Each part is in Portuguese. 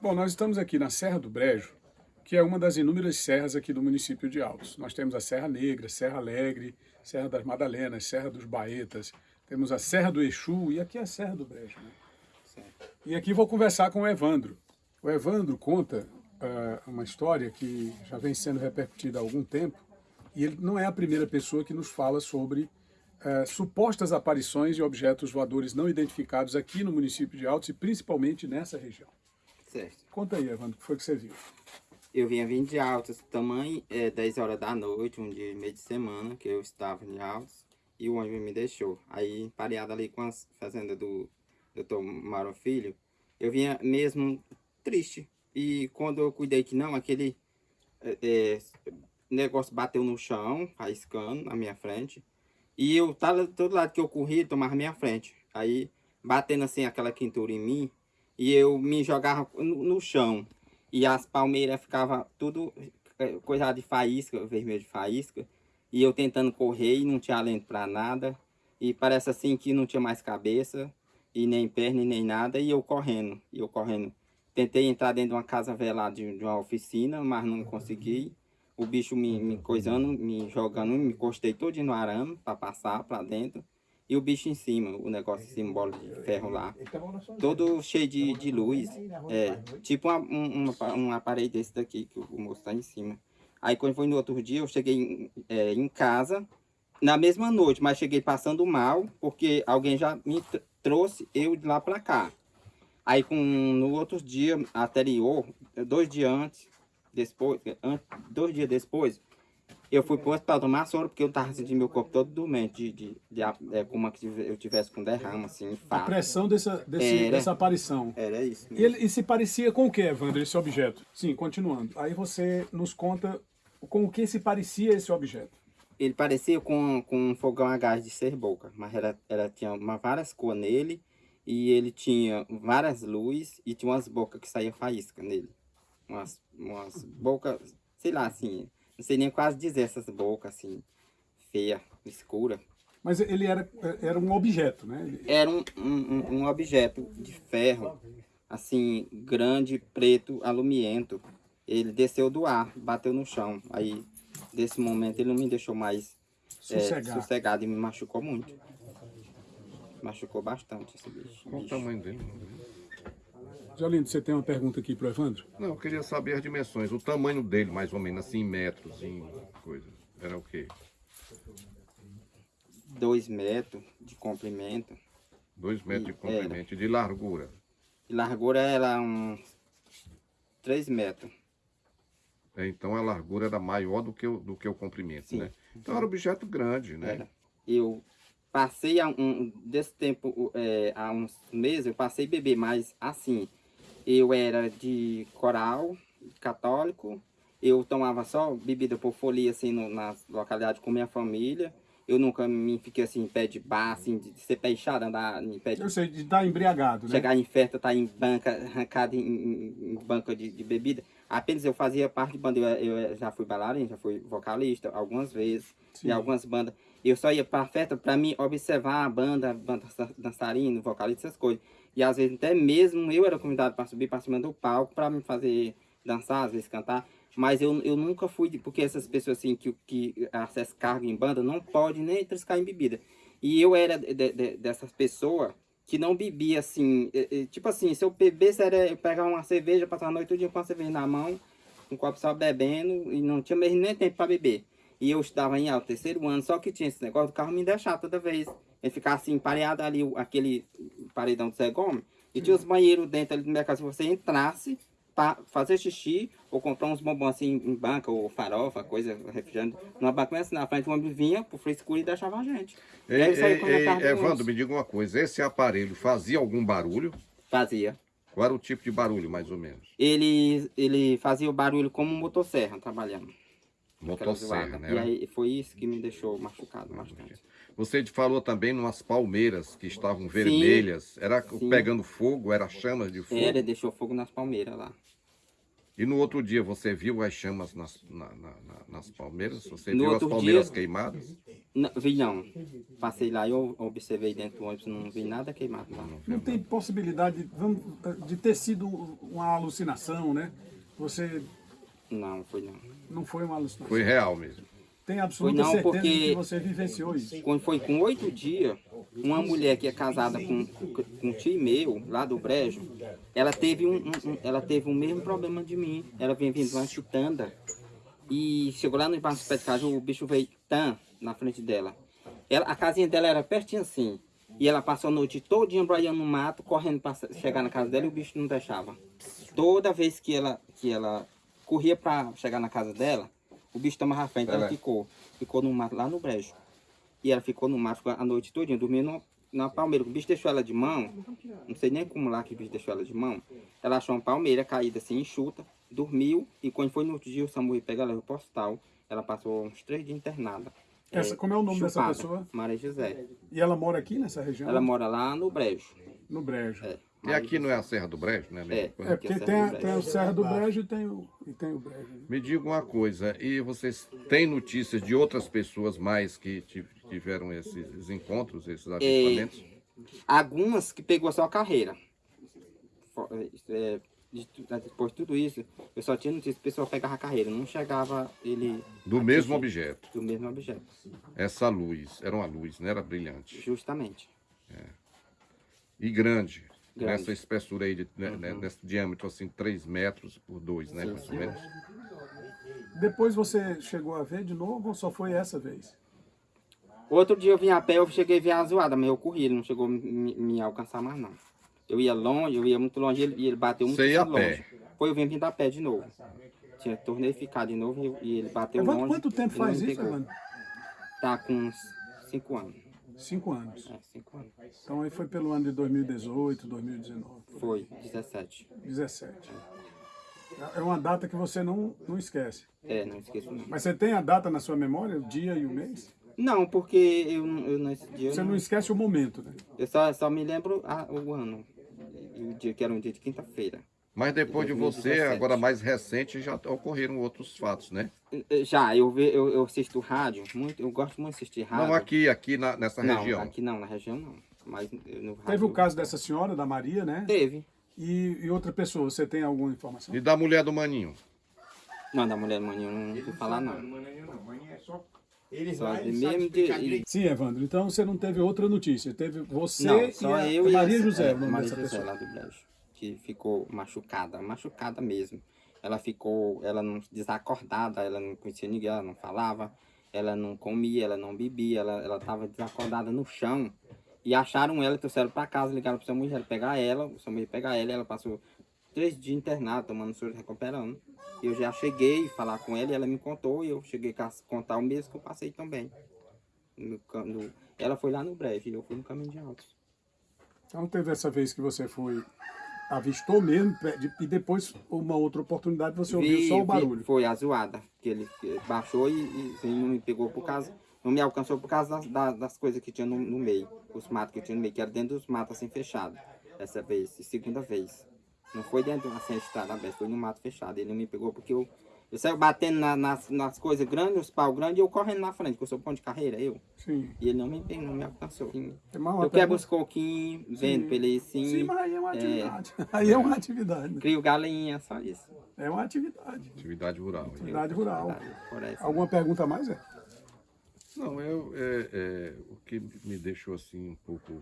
Bom, nós estamos aqui na Serra do Brejo, que é uma das inúmeras serras aqui do município de Altos. Nós temos a Serra Negra, Serra Alegre, Serra das Madalenas, Serra dos Baetas, temos a Serra do Exu e aqui é a Serra do Brejo. Né? E aqui vou conversar com o Evandro. O Evandro conta uh, uma história que já vem sendo repercutida há algum tempo e ele não é a primeira pessoa que nos fala sobre uh, supostas aparições de objetos voadores não identificados aqui no município de Altos e principalmente nessa região. Certo. Conta aí, Evandro, o que foi que você viu? Eu vinha vindo de Altos, tamanho é 10 horas da noite, um dia meio de semana, que eu estava em Altos, e o ônibus me deixou. Aí, pareado ali com a fazenda do doutor Mauro Filho, eu vinha mesmo triste. E quando eu cuidei que não, aquele é, é, negócio bateu no chão, faiscando na minha frente. E eu tava todo lado que eu corri, tomava minha frente. Aí, batendo assim aquela quintura em mim, e eu me jogava no, no chão. E as palmeiras ficavam tudo é, coisa de faísca, vermelho de faísca. E eu tentando correr e não tinha alento para nada. E parece assim que não tinha mais cabeça, e nem perna, e nem nada. E eu correndo, e eu correndo. Tentei entrar dentro de uma casa velada de, de uma oficina, mas não consegui. O bicho me, me coisando, me jogando, me encostei todo no arame para passar para dentro. E o bicho em cima, o negócio cima, bola de ferro lá. Todo cheio de, de luz. É, tipo uma, uma, um aparelho desse daqui, que o moço tá em cima. Aí quando foi no outro dia, eu cheguei em, é, em casa, na mesma noite, mas cheguei passando mal, porque alguém já me trouxe eu de lá pra cá. Aí com, no outro dia anterior, dois dias antes, depois, dois dias depois, eu fui pro hospital tomar soro porque eu tava sentindo meu corpo todo doente, de, de, de, é, como se eu tivesse com derrama, assim, infarto. A pressão dessa, desse, era, dessa aparição. Era isso E, ele, e se parecia com o que, Evandro, esse objeto? Sim, continuando. Aí você nos conta com o que se parecia esse objeto. Ele parecia com, com um fogão a gás de ser boca, mas ela, ela tinha uma, várias cores nele, e ele tinha várias luzes, e tinha umas bocas que saía faísca nele. Umas, umas bocas, sei lá, assim, não sei nem quase dizer essas bocas assim, feia, escura. Mas ele era, era um objeto, né? Ele... Era um, um, um objeto de ferro, assim, grande, preto, alumiento. Ele desceu do ar, bateu no chão. Aí, desse momento, ele não me deixou mais sossegado, é, sossegado e me machucou muito. Machucou bastante esse bicho. Qual o tamanho dele? Jolindo, você tem uma pergunta aqui para o Evandro? Não, eu queria saber as dimensões, o tamanho dele, mais ou menos, assim, em metros, em coisa. Era o quê? Dois metros de comprimento. Dois metros e, de comprimento. E de largura? De largura era uns três metros. É, então a largura era maior do que o, do que o comprimento, Sim. né? Então era objeto grande, né? Era. Eu passei há um, desse tempo, é, há uns meses, eu passei a beber, mas assim, eu era de coral, católico, eu tomava só bebida por folia, assim, no, nas localidades com minha família. Eu nunca me fiquei assim, em pé de bar, assim, de ser pé inchado, andar em pé de... Eu sei, de estar embriagado, né? Chegar em festa, estar tá em banca, arrancado em, em, em banca de, de, bebida. Apenas eu fazia parte de banda, eu, eu já fui bailarino, já fui vocalista algumas vezes, Sim. em algumas bandas. Eu só ia pra festa pra me observar a banda, banda dançarino, vocalista, essas coisas. E às vezes até mesmo eu era convidado para subir para cima do palco para me fazer dançar, às vezes cantar. Mas eu, eu nunca fui, porque essas pessoas assim que, que acessam cargo em banda não pode nem triscar em bebida. E eu era de, de, dessas pessoas que não bebia assim, tipo assim, se eu bebesse era eu pegar uma cerveja, passar a noite todo com a cerveja na mão, um copo só bebendo e não tinha mesmo nem tempo para beber. E eu estava em alto terceiro ano, só que tinha esse negócio do carro me deixar toda vez. Ele ficava assim, pareado ali, aquele paredão do Zé Gomes. E tinha os banheiros dentro ali do mercado. Se você entrasse para fazer xixi ou comprar uns bombons assim em banca ou farofa, coisa, refrigerante, numa banca assim na frente, o homem vinha pro frescura e deixava a gente. Ei, ei, ei, Evandro, me diga uma coisa, esse aparelho fazia algum barulho? Fazia. Qual era o tipo de barulho, mais ou menos? Ele, ele fazia o barulho como motosserra, trabalhando. Motosserra, né? E aí foi isso que me deixou machucado bastante. Você falou também umas palmeiras que estavam vermelhas. Sim, era sim. pegando fogo, era chamas de fogo? Era, deixou fogo nas palmeiras lá. E no outro dia você viu as chamas nas, na- na- na- nas palmeiras? Você No viu as palmeiras dia- queimadas? Não, vi não. Passei lá e eu observei dentro do ônibus, não vi nada queimado lá. Não tem possibilidade vamos, de ter sido uma alucinação, né? Você Não, foi não. não foi uma alucinação. Foi real mesmo. Tem absoluta Foi não, certeza porque- que você vivenciou isso. Quando foi com oito dias, uma mulher que é casada com, com um tio meu, lá do Brejo, ela teve um, um- um- ela teve o mesmo problema de mim. Ela vinha vindo de uma chutanda e chegou lá no embaixo do pé de casa, o bicho veio tan na frente dela. Ela, a casinha dela era pertinho assim. E ela passou a noite todinha braiando no mato, correndo para chegar na casa dela e o bicho não deixava. Toda vez que ela, que ela corria para chegar na casa dela, o bicho tomava a frente, ela Ela- ficou. Ficou no mato, lá no brejo. E ela ficou no mato a noite todinha, dormindo no- na palmeira. O bicho deixou ela de mão, não sei nem como lá que o bicho deixou ela de mão. Ela achou uma palmeira caída assim, enxuta, dormiu. E quando foi no outro dia, o SAMU veio pegar ela pro hospital. Ela passou uns três dias internada. Essa- como é o nome dessa pessoa? Maria José. E ela mora aqui nessa região? Ela mora lá no brejo. No Brejo. É. E aqui não é a Serra do Brejo, né? É. É, Aqui porque é tem, a- Serra do tem o Brejo. Serra do Brejo e tem o, e tem o Brejo. Me diga uma coisa, e vocês têm notícias de outras pessoas mais que ti- tiveram esses encontros, esses avistamentos? Algumas que pegou só a carreira. É, de tu- depois de tudo isso, eu só tinha notícia que o pessoal pegava a carreira. Não chegava ele Do mesmo atingir objeto. do mesmo objeto. Essa luz, era uma luz, não era brilhante. Justamente. E grande. Grande. Nessa espessura aí, de, né, né, nesse diâmetro assim, 3 metros por 2, né? Mais ou menos. Depois você chegou a ver de novo ou só foi essa vez? Outro dia eu vim a pé, eu cheguei a ver a zoada, mas eu corri, ele não chegou a me, me alcançar mais não. Eu ia longe, eu ia muito longe e ele, ele bateu muito Você ia a longe. pé? Foi eu vim vindo a pé de novo. Tinha, tornei ficar de novo e, e ele bateu Evandro, longe. quanto tempo faz isso, pegou. Evandro? Tá com uns 5 anos. Cinco anos. É, 5 anos. Então aí foi pelo ano de 2018, 2019, Foi, 17. 17. É uma data que você não, não esquece. É, não esqueço não. Mas você tem a data na sua memória, o dia e o mês? Não, porque eu, eu nesse dia Você não, não esquece o momento, né? eu só, só me lembro a- o ano. E o dia que era um dia de quinta-feira. Mas depois de você, 2017. agora mais recente, já ocorreram outros fatos, né? Eh, Já, eu, ve, eu, eu assisto rádio, muito, eu gosto muito de assistir rádio. Não aqui, aqui na- nessa Não, região. aqui não, na região não. Mas eh, no rádio. Teve o caso dessa senhora, da Maria, né? Teve. E, e outra pessoa, você tem alguma informação? E da mulher do Maninho? Não, da mulher manhã eu não ouvi falar não. Eles Só lá, de eles mesmo sabem de-. Sim, Evandro. Então você não teve outra notícia. Teve você Não, e só a, eu e Maria José, é, Maria José pessoa. lá do Brejo, que ficou machucada, machucada mesmo. Ela ficou, ela não desacordada, ela não conhecia ninguém, ela não falava, ela não comia, ela não bebia, ela, ela tava desacordada no chão. E acharam ela, trouxeram pra casa, ligaram pro seu mulher pegar ela, o seu mulher pegar ela, ela passou três dias internada, tomando soro, recuperando. E eu já cheguei a falar com ela, e ela me contou, e eu cheguei a contar o mesmo que eu passei também. No, no- ela foi lá no breve, eu fui no caminho de altos. Então teve essa vez que você foi, avistou mesmo, e depois, uma outra oportunidade, você ouviu Vi- só o vi- barulho. foi a zoada, que ele baixou e, e não me pegou por causa, não me alcançou por causa das, das, das coisas que tinha no, no meio, os matos que tinha no meio, que era dentro dos matos assim fechado, essa vez, segunda vez. Não foi dentro assim, estrada aberta, foi no mato fechado. Ele não me pegou porque eu, eu saio batendo na- nas, nas coisas grandes, os pau grandes, e eu correndo na frente, porque eu sou pão de carreira, eu. Sim. E ele não me pegou, não me alcançou. Mais uma Eu quebro pergunta? os coquinhos, vendo pra ele assim, Sim, mas aí é uma atividade. Aí é uma atividade. né? crio galinha, só isso. É uma atividade. Atividade rural. Atividade rural. Parece. Alguma pergunta a mais? É? Não, eu, é, é, o que me deixou assim um pouco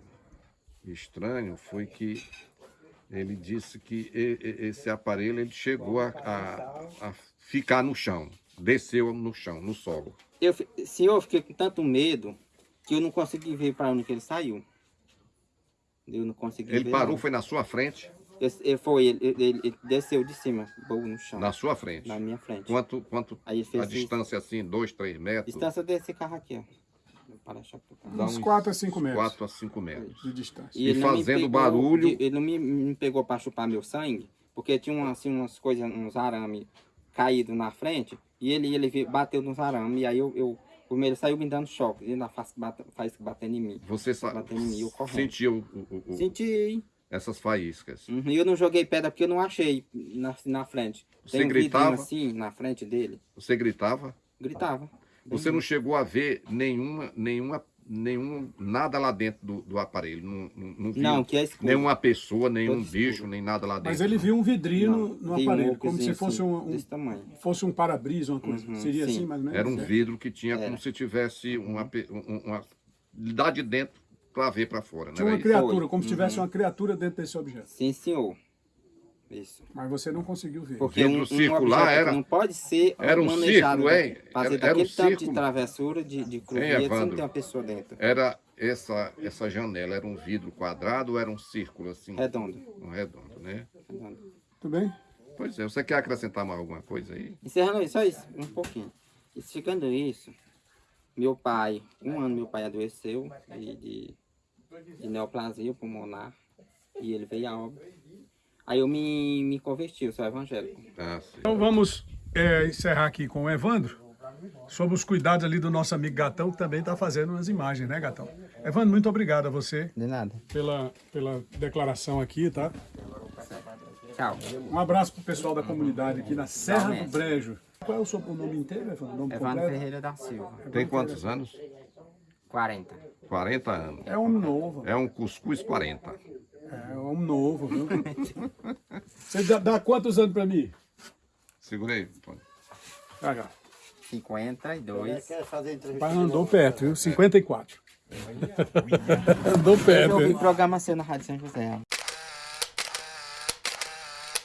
estranho foi que ele disse que esse aparelho ele chegou a, a- a ficar no chão, desceu no chão, no solo. Eu, senhor, eu fiquei com tanto medo que eu não consegui ver para onde que ele saiu. Eu não consegui Ele ver. parou, não. foi na sua frente, eu- foi, ele, ele- ele desceu de cima, no chão, na na, sua frente. minha frente. Quanto, quanto Aí ele a distância assim, dois, três metros, distância desse carro aqui, ó. Dá Uns uns 4 a 5 metros 4 a 5 metros. de distância. E me fazendo pegou barulho. de- ele não me, me pegou para chupar meu sangue, porque tinha assim, umas coisas, uns arames caídos na frente, e ele, ele bateu nos arames, e aí eu, eu primeiro saiu me dando choque, ele ainda faz, bate, faz batendo em mim. Você Batendo em mim, eu correndo. sentiu o, o- o- Senti, essas faíscas. Uhum, E eu não joguei pedra porque eu não achei na, na frente. Você Tem um gritava? assim na frente dele. Você gritava? Gritava. Você não chegou a ver nenhuma, nenhuma, nenhum, nada lá dentro do, do aparelho? Não, não, não viu Não, que é escuro. nenhuma pessoa, nenhum Todo escuro. bicho, nem nada lá dentro? Mas ele viu um vidrinho Não, no, no tem um aparelho, como se fosse assim, um, um- Desse tamanho. fosse um para-brisa, uma coisa. Uhum, Seria sim. assim, mais ou menos? Era um É. vidro que tinha Era. como se tivesse uma, um- uma, lá de dentro para ver para fora, Tinha não uma criatura, Foi. como se tivesse Uhum. uma criatura dentro desse objeto. Sim, senhor. Isso. Mas você não conseguiu ver. Porque Vidro um, um circular era- não pode ser era um manejado, círculo, né? hein? Fazer Era- era um daquele tanto de travessura, de, de Hein, cruzeta, sem Evandro? ter uma pessoa dentro. Era essa, essa janela, era um vidro quadrado ou era um círculo assim? Redondo. Um redondo, né? redondo. Tudo bem? Pois é, você quer acrescentar mais alguma coisa aí? Encerrando isso, só isso, um pouquinho. E isso, meu pai, um ano meu pai adoeceu de, de, de neoplasia pulmonar e ele veio a óbito. Aí eu me, me converti, eu sou evangélico. Ah. Então vamos é, encerrar aqui com o Evandro, sobre os cuidados ali do nosso amigo Gatão, que também está fazendo umas imagens, né, Gatão? Evandro, muito obrigado a você De nada. pela, pela declaração aqui, tá? Tchau. Um abraço pro pessoal da comunidade aqui na Serra do Brejo. Qual é o seu nome inteiro, Evandro? Nome Evandro completo? Ferreira da Silva, Tem quantos anos? 40. 40 anos. É homem novo. É um cuscuz 40. É homem novo, viu? Você dá, dá quantos anos pra mim? Segura aí. Antônio. Ah, cá. 52. O pai andou perto, viu? 54. andou perto, Eu ouvi programa seu na Rádio São José.